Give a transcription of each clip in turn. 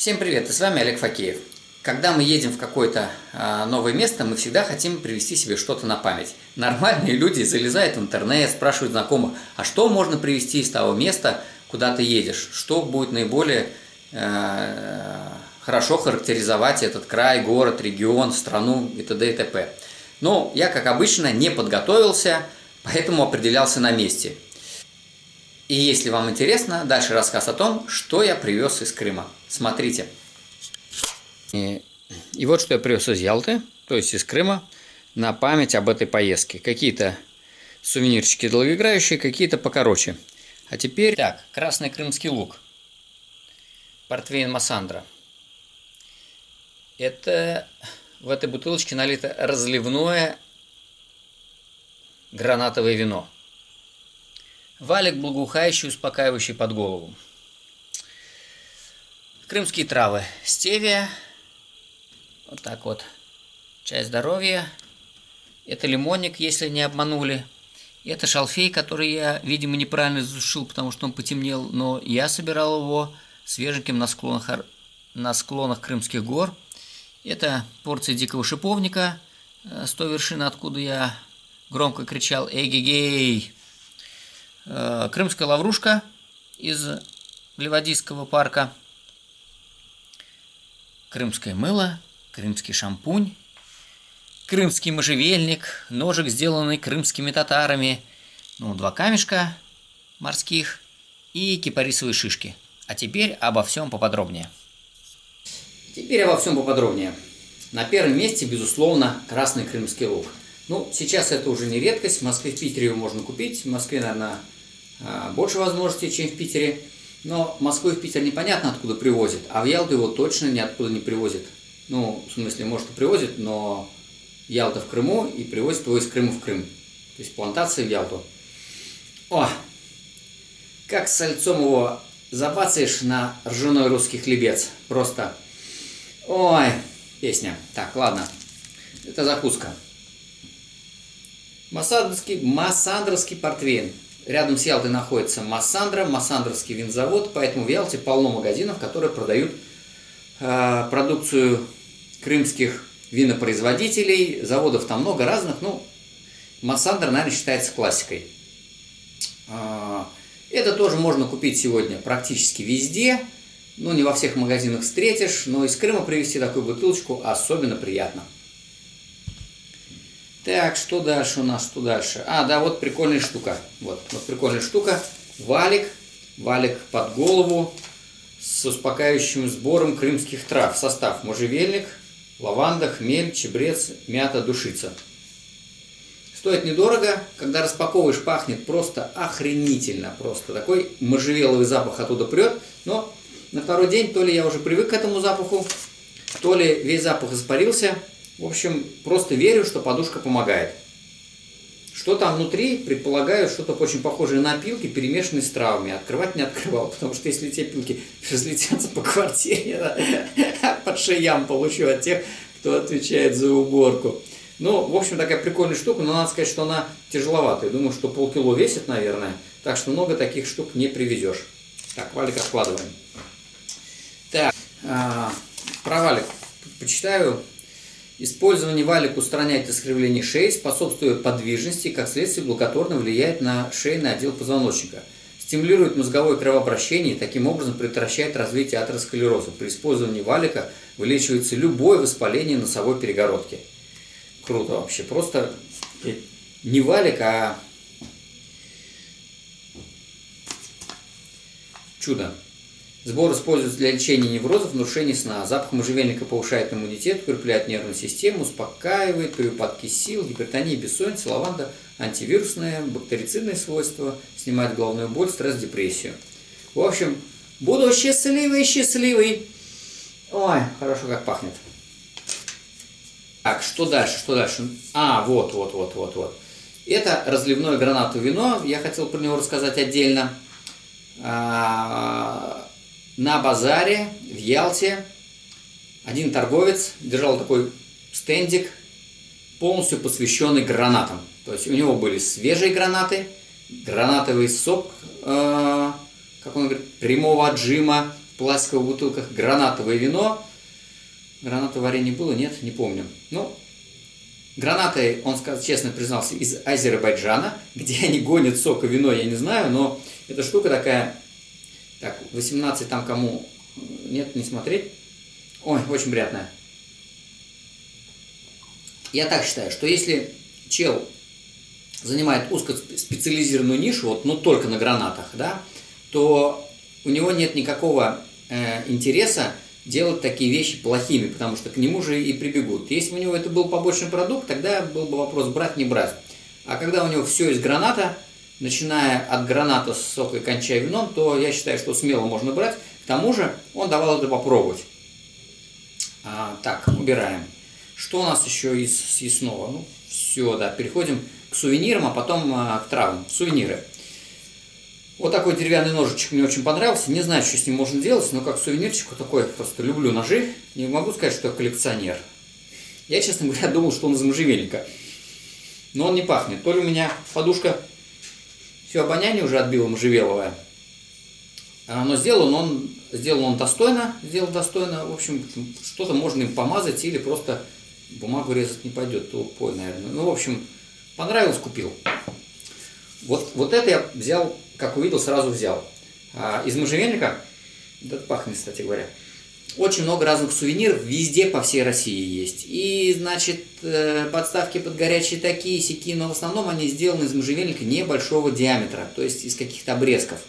Всем привет, и с вами Олег Факеев. Когда мы едем в какое-то а, новое место, мы всегда хотим привезти себе что-то на память. Нормальные люди залезают в интернет, спрашивают знакомых, а что можно привезти из того места, куда ты едешь? Что будет наиболее э, хорошо характеризовать этот край, город, регион, страну и т.д. и т.п. Но я, как обычно, не подготовился, поэтому определялся на месте. И если вам интересно, дальше рассказ о том, что я привез из Крыма. Смотрите. И, и вот что я привез из Ялты, то есть из Крыма, на память об этой поездке. Какие-то сувенирчики долгоиграющие, какие-то покороче. А теперь... Так, красный крымский лук. Портвейн Массандра. Это в этой бутылочке налито разливное гранатовое вино. Валик благоухающий, успокаивающий под голову. Крымские травы. Стевия. Вот так вот. Чай здоровья. Это лимонник, если не обманули. Это шалфей, который я, видимо, неправильно засушил, потому что он потемнел. Но я собирал его свеженьким на склонах, на склонах Крымских гор. Это порция дикого шиповника э, с той вершины, откуда я громко кричал «Эгегей!». Э, крымская лаврушка из Ливадийского парка – крымское мыло, крымский шампунь, крымский можжевельник, ножик, сделанный крымскими татарами, ну, два камешка морских и кипарисовые шишки. А теперь обо всем поподробнее. Теперь обо всем поподробнее. На первом месте, безусловно, красный крымский лук. Ну, сейчас это уже не редкость. В Москве, в Питере его можно купить. В Москве, наверное, больше возможностей, чем в Питере. Но Москву и в Питер непонятно откуда привозят, а в Ялту его точно ниоткуда не привозят. Ну, в смысле, может и привозят, но Ялта в Крыму и привозят его из Крыма в Крым. То есть плантации в Ялту. О! Как с сальцом его забацаешь на ржаной русский хлебец. Просто... Ой, песня. Так, ладно. Это закуска. Массандровский, массандровский портвейн. Рядом с Ялтой находится Массандра, Массандровский винзавод, поэтому в Ялте полно магазинов, которые продают э, продукцию крымских винопроизводителей. Заводов там много разных, ну, Массандра, наверное, считается классикой. Э, это тоже можно купить сегодня практически везде, ну, не во всех магазинах встретишь, но из Крыма привезти такую бутылочку особенно приятно. Так, что дальше у нас, что дальше? А, да, вот прикольная штука. Вот, вот прикольная штука. Валик, валик под голову с успокаивающим сбором крымских трав. Состав можжевельник, лаванда, хмель, чебрец, мята, душица. Стоит недорого, когда распаковываешь, пахнет просто охренительно. Просто такой можжевеловый запах оттуда прет. Но на второй день то ли я уже привык к этому запаху, то ли весь запах испарился. В общем, просто верю, что подушка помогает. Что там внутри, предполагаю, что-то очень похожее на пилки, перемешанные с травами. Открывать не открывал, потому что если те пилки разлетятся по квартире, под шеям получу от тех, кто отвечает за уборку. Ну, в общем, такая прикольная штука, но надо сказать, что она тяжеловатая. Думаю, что полкило весит, наверное, так что много таких штук не привезешь. Так, валик откладываем. Так, а, про валик почитаю. Использование валик устраняет искривление шеи, способствует подвижности и, как следствие, благотворно влияет на шейный отдел позвоночника. Стимулирует мозговое кровообращение и таким образом предотвращает развитие атеросклероза. При использовании валика вылечивается любое воспаление носовой перегородки. Круто вообще. Просто не валик, а чудо. Сбор используется для лечения неврозов, нарушений сна. Запах можжевельника повышает иммунитет, укрепляет нервную систему, успокаивает при упадке сил, гипертония, бессонница, лаванда, антивирусные, бактерицидные свойства, снимает головную боль, стресс, депрессию. В общем, буду счастливый, счастливый. Ой, хорошо как пахнет. Так, что дальше, что дальше? А, вот, вот, вот, вот, вот. Это разливное гранатовое вино. Я хотел про него рассказать отдельно. На базаре в Ялте один торговец держал такой стендик, полностью посвященный гранатам. То есть у него были свежие гранаты, гранатовый сок, э, как он говорит, прямого отжима, пластиковых бутылках гранатовое вино. Гранатовое варенье было? Нет, не помню. Ну, гранаты, он честно признался, из Азербайджана, где они гонят сок и вино, я не знаю, но эта штука такая, так, 18 там кому, нет, не смотреть. Ой, очень приятная. Я так считаю, что если чел занимает узкоспециализированную нишу, вот, ну только на гранатах, да, то у него нет никакого э, интереса делать такие вещи плохими, потому что к нему же и прибегут. Если у него это был побочный продукт, тогда был бы вопрос брать, не брать. А когда у него все из граната, начиная от граната с сока и кончая вином, то я считаю, что смело можно брать. К тому же он давал это попробовать. А, так, убираем. Что у нас еще из съестного? Ну, все, да, переходим к сувенирам, а потом а, к травам. Сувениры. Вот такой деревянный ножичек мне очень понравился. Не знаю, что с ним можно делать, но как сувенирчик вот такой. Просто люблю ножи. Не могу сказать, что я коллекционер. Я, честно говоря, думал, что он из можжевельника. Но он не пахнет. То ли у меня подушка все обоняние уже отбила можжевеловое. А, но сделан он, сделан он достойно. Сделан достойно. В общем, что-то можно им помазать или просто бумагу резать не пойдет. Тупой, наверное. Ну, в общем, понравилось, купил. Вот, вот это я взял как увидел, сразу взял. А из можжевельника, да пахнет, кстати говоря, очень много разных сувениров, везде по всей России есть. И, значит, э, подставки под горячие такие, сики, но в основном они сделаны из можжевельника небольшого диаметра, то есть из каких-то обрезков.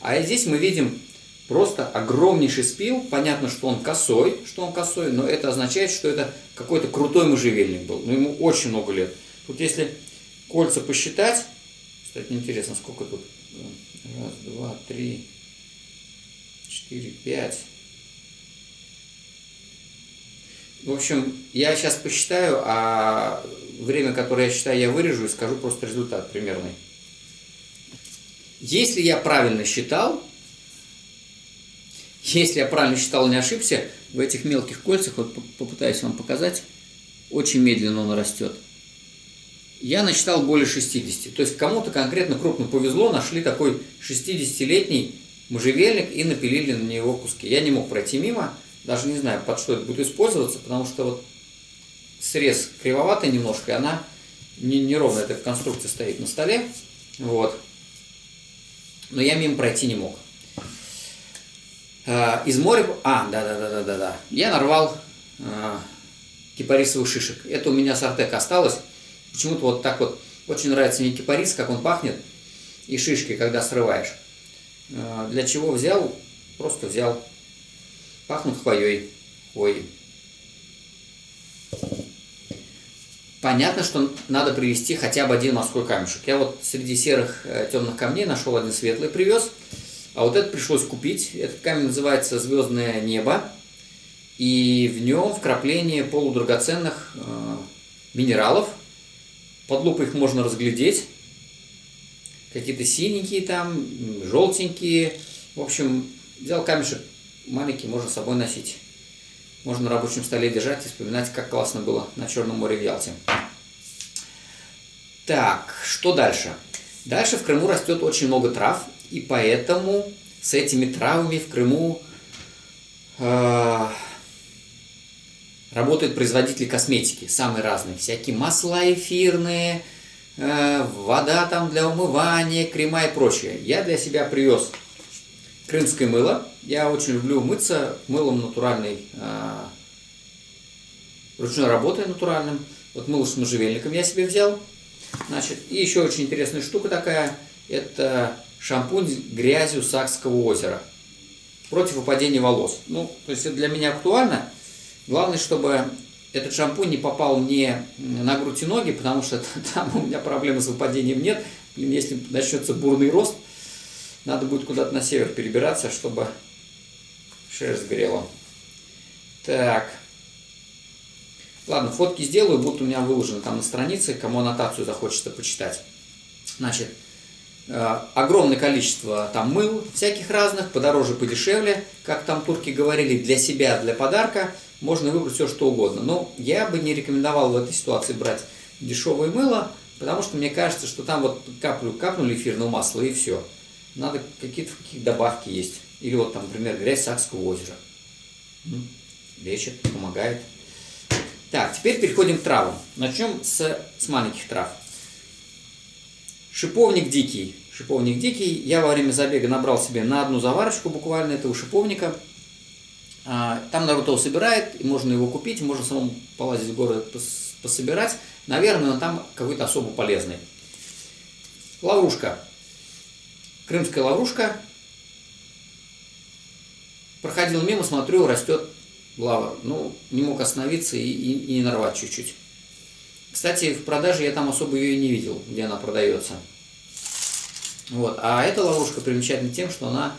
А здесь мы видим просто огромнейший спил. Понятно, что он косой, что он косой, но это означает, что это какой-то крутой можжевельник был. Но ему очень много лет. Тут если кольца посчитать, кстати, интересно, сколько тут Раз, два, три, четыре, пять. В общем, я сейчас посчитаю, а время, которое я считаю, я вырежу и скажу просто результат примерный. Если я правильно считал, если я правильно считал, не ошибся, в этих мелких кольцах, вот попытаюсь вам показать, очень медленно он растет я насчитал более 60. То есть кому-то конкретно крупно повезло, нашли такой 60-летний можжевельник и напилили на него куски. Я не мог пройти мимо, даже не знаю, под что это будет использоваться, потому что вот срез кривоватый немножко, и она не, неровно эта конструкция стоит на столе. Вот. Но я мимо пройти не мог. А, из моря... А, да-да-да-да-да. Я нарвал а, кипарисовых шишек. Это у меня с Артек осталось. Почему-то вот так вот очень нравится мне кипарис, как он пахнет, и шишки, когда срываешь. А, для чего взял? Просто взял. Пахнут хвоей. Хвоей. Понятно, что надо привезти хотя бы один морской камешек. Я вот среди серых э, темных камней нашел один светлый, привез. А вот этот пришлось купить. Этот камень называется «Звездное небо». И в нем вкрапление полудрагоценных э, минералов, под лупой их можно разглядеть. Какие-то синенькие там, желтенькие. В общем, взял камешек маленький, можно с собой носить. Можно на рабочем столе держать и вспоминать, как классно было на Черном море в Ялте. Так, что дальше? Дальше в Крыму растет очень много трав, и поэтому с этими травами в Крыму э, Работают производители косметики, самые разные, всякие масла эфирные, э, вода там для умывания, крема и прочее. Я для себя привез крымское мыло. Я очень люблю мыться мылом натуральной, э, ручной работы натуральным. Вот мыло с можжевельником я себе взял. Значит, и еще очень интересная штука такая, это шампунь с грязью Сакского озера против выпадения волос. Ну, то есть это для меня актуально, Главное, чтобы этот шампунь не попал мне на грудь и ноги, потому что там у меня проблемы с выпадением нет. Если начнется бурный рост, надо будет куда-то на север перебираться, чтобы шерсть грела. Так. Ладно, фотки сделаю, будут у меня выложены там на странице, кому аннотацию захочется почитать. Значит, э, огромное количество там мыл всяких разных, подороже, подешевле, как там турки говорили, для себя, для подарка – можно выбрать все, что угодно. Но я бы не рекомендовал в этой ситуации брать дешевое мыло, потому что мне кажется, что там вот каплю, капнули эфирного масла и все. Надо какие-то какие добавки есть. Или вот там, например, грязь Сакского озера. Лечит, помогает. Так, теперь переходим к травам. Начнем с, с маленьких трав. Шиповник дикий. Шиповник дикий. Я во время забега набрал себе на одну заварочку буквально этого шиповника. А, там народ его собирает, и можно его купить, можно самому полазить в город пособирать. Наверное, он там какой-то особо полезный. Лаврушка. Крымская лаврушка. Проходил мимо, смотрю, растет лава. Ну, не мог остановиться и, и, и не нарвать чуть-чуть. Кстати, в продаже я там особо ее и не видел, где она продается. Вот. А эта ловушка примечательна тем, что она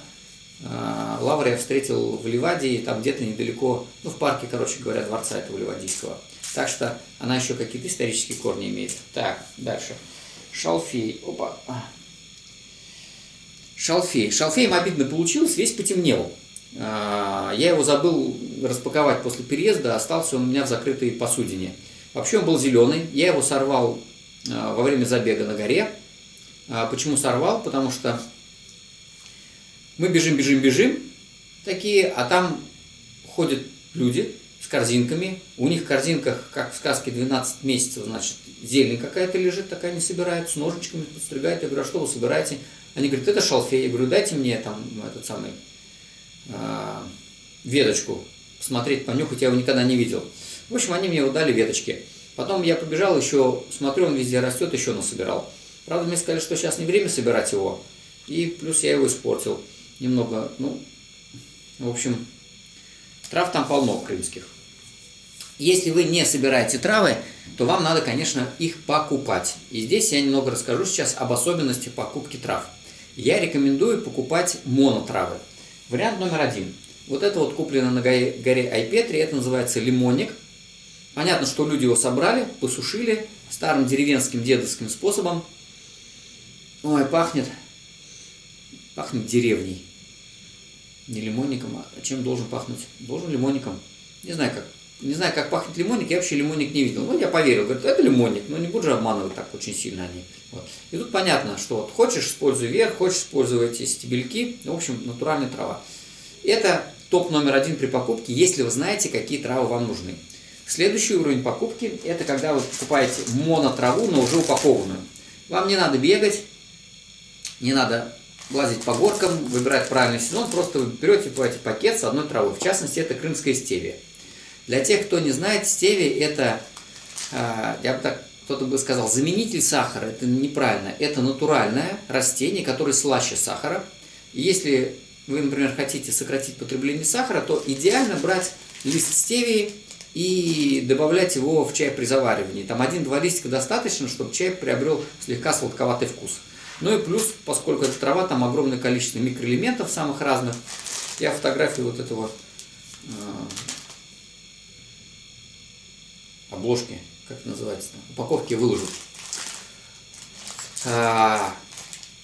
э, лавр я встретил в Ливадии, там где-то недалеко, ну в парке, короче говоря, дворца этого Ливадийского. Так что она еще какие-то исторические корни имеет. Так, дальше. Шалфей. Опа. Шалфей. Шалфеем обидно получилось, весь потемнел. А, я его забыл распаковать после переезда, остался он у меня в закрытой посудине. Вообще он был зеленый, я его сорвал а, во время забега на горе. А, почему сорвал? Потому что мы бежим, бежим, бежим, такие, а там ходят люди с корзинками. У них в корзинках, как в сказке, 12 месяцев, значит, зелень какая-то лежит, такая не собирают, с ножичками подстригают. Я говорю, а что вы собираете? Они говорят, это шалфей. Я говорю, дайте мне там этот самый э, веточку, посмотреть, понюхать, я его никогда не видел. В общем, они мне дали веточки. Потом я побежал еще, смотрю, он везде растет, еще насобирал. Правда, мне сказали, что сейчас не время собирать его. И плюс я его испортил немного. Ну, в общем, трав там полно крымских. Если вы не собираете травы, то вам надо, конечно, их покупать. И здесь я немного расскажу сейчас об особенности покупки трав. Я рекомендую покупать монотравы. Вариант номер один. Вот это вот куплено на горе Айпетри, это называется лимонник. Понятно, что люди его собрали, посушили старым деревенским дедовским способом. Ой, пахнет, пахнет деревней. Не лимонником, а чем должен пахнуть? Должен лимонником. Не знаю, как, не знаю, как пахнет лимонник, я вообще лимонник не видел. Ну, я поверил, говорит, это лимонник, но не буду же обманывать так очень сильно они. Вот. И тут понятно, что вот хочешь, используй верх, хочешь, используй эти стебельки, в общем, натуральная трава. Это топ номер один при покупке, если вы знаете, какие травы вам нужны. Следующий уровень покупки – это когда вы покупаете монотраву, но уже упакованную. Вам не надо бегать, не надо лазить по горкам, выбирать правильный сезон, просто вы берете покупаете пакет с одной травой. В частности, это крымская стевия. Для тех, кто не знает, стевия – это, а, я бы так, кто-то бы сказал, заменитель сахара. Это неправильно. Это натуральное растение, которое слаще сахара. Если вы, например, хотите сократить потребление сахара, то идеально брать лист стевии и добавлять его в чай при заваривании. Там один-два листика достаточно, чтобы чай приобрел слегка сладковатый вкус. Ну и плюс, поскольку эта трава, там огромное количество микроэлементов самых разных, я фотографию вот этого э, обложки, как называется, упаковки выложу. А,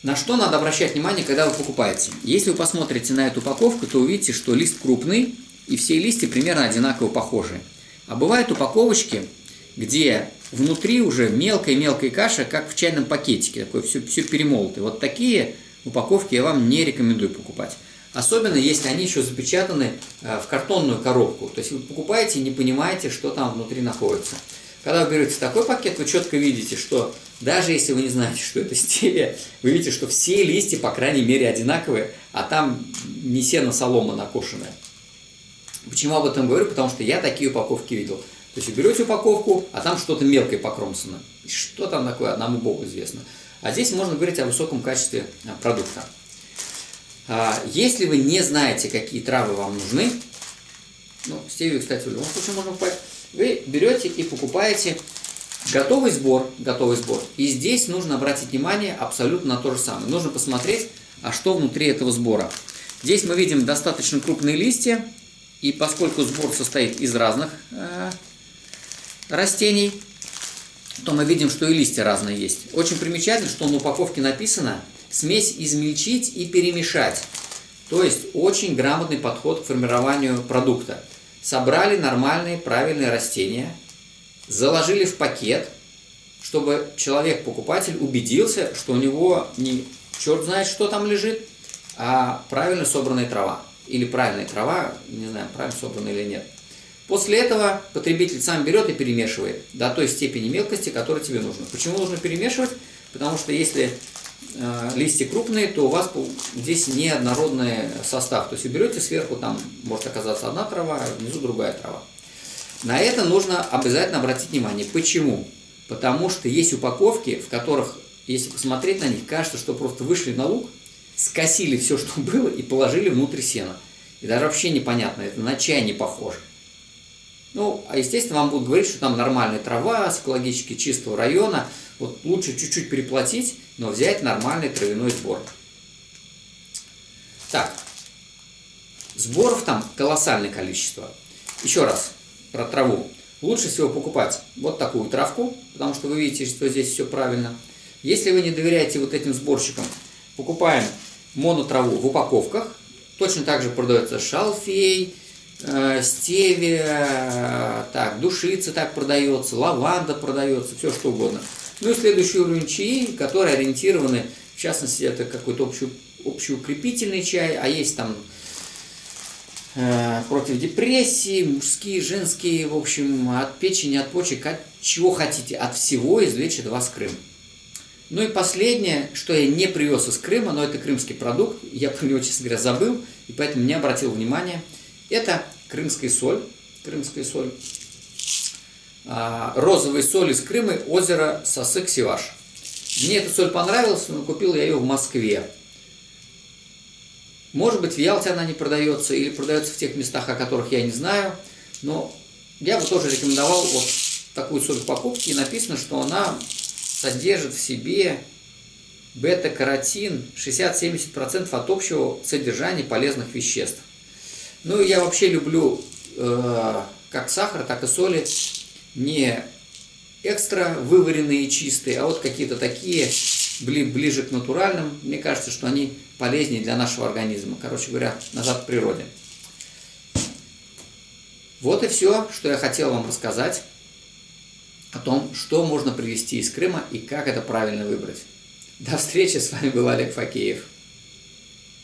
на что надо обращать внимание, когда вы покупаете? Если вы посмотрите на эту упаковку, то увидите, что лист крупный, и все листья примерно одинаково похожи. А бывают упаковочки, где внутри уже мелкая-мелкая каша, как в чайном пакетике, такое все, все перемолотое. Вот такие упаковки я вам не рекомендую покупать. Особенно, если они еще запечатаны э, в картонную коробку. То есть вы покупаете и не понимаете, что там внутри находится. Когда вы берете такой пакет, вы четко видите, что даже если вы не знаете, что это стевия, вы видите, что все листья, по крайней мере, одинаковые, а там не сено солома накошенная. Почему об этом говорю? Потому что я такие упаковки видел. То есть вы берете упаковку, а там что-то мелкое покромсано. Что там такое, одному Богу известно. А здесь можно говорить о высоком качестве а, продукта. А, если вы не знаете, какие травы вам нужны, ну, стевию, кстати, в любом случае можно покупать, вы берете и покупаете готовый сбор, готовый сбор. И здесь нужно обратить внимание абсолютно на то же самое. Нужно посмотреть, а что внутри этого сбора. Здесь мы видим достаточно крупные листья, и поскольку сбор состоит из разных э, растений, то мы видим, что и листья разные есть. Очень примечательно, что на упаковке написано «смесь измельчить и перемешать». То есть очень грамотный подход к формированию продукта собрали нормальные, правильные растения, заложили в пакет, чтобы человек-покупатель убедился, что у него не черт знает, что там лежит, а правильно собранная трава. Или правильная трава, не знаю, правильно собранная или нет. После этого потребитель сам берет и перемешивает до той степени мелкости, которая тебе нужна. Почему нужно перемешивать? Потому что если листья крупные, то у вас здесь неоднородный состав. То есть вы берете сверху, там может оказаться одна трава, а внизу другая трава. На это нужно обязательно обратить внимание. Почему? Потому что есть упаковки, в которых, если посмотреть на них, кажется, что просто вышли на луг, скосили все, что было, и положили внутрь сена. И даже вообще непонятно, это на чай не похоже. Ну, а естественно, вам будут говорить, что там нормальная трава с экологически чистого района. Вот лучше чуть-чуть переплатить, но взять нормальный травяной сбор. Так, сборов там колоссальное количество. Еще раз про траву. Лучше всего покупать вот такую травку, потому что вы видите, что здесь все правильно. Если вы не доверяете вот этим сборщикам, покупаем монотраву в упаковках. Точно так же продается шалфей, э, стевия, так, душица так продается, лаванда продается, все что угодно. Ну и следующий уровень чаи, которые ориентированы, в частности, это какой-то общий, общеукрепительный чай, а есть там э, против депрессии, мужские, женские, в общем, от печени, от почек, от чего хотите, от всего излечит вас Крым. Ну и последнее, что я не привез из Крыма, но это крымский продукт, я про него, честно говоря, забыл, и поэтому не обратил внимания, это крымская соль, крымская соль, а, розовая соль из Крыма, озеро Сосык-Севаш. Мне эта соль понравилась, но купил я ее в Москве. Может быть, в Ялте она не продается, или продается в тех местах, о которых я не знаю, но я бы тоже рекомендовал вот такую соль в покупке, и написано, что она содержит в себе бета-каротин 60-70% от общего содержания полезных веществ. Ну я вообще люблю э, как сахар, так и соли не экстра вываренные и чистые, а вот какие-то такие ближе к натуральным. Мне кажется, что они полезнее для нашего организма. Короче говоря, назад к природе. Вот и все, что я хотел вам рассказать о том, что можно привезти из Крыма и как это правильно выбрать. До встречи, с вами был Олег Факеев.